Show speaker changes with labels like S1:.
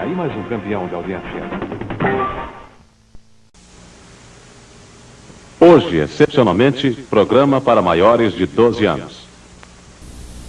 S1: Aí mais um campeão de audiência.
S2: Hoje, excepcionalmente, programa para maiores de 12 anos.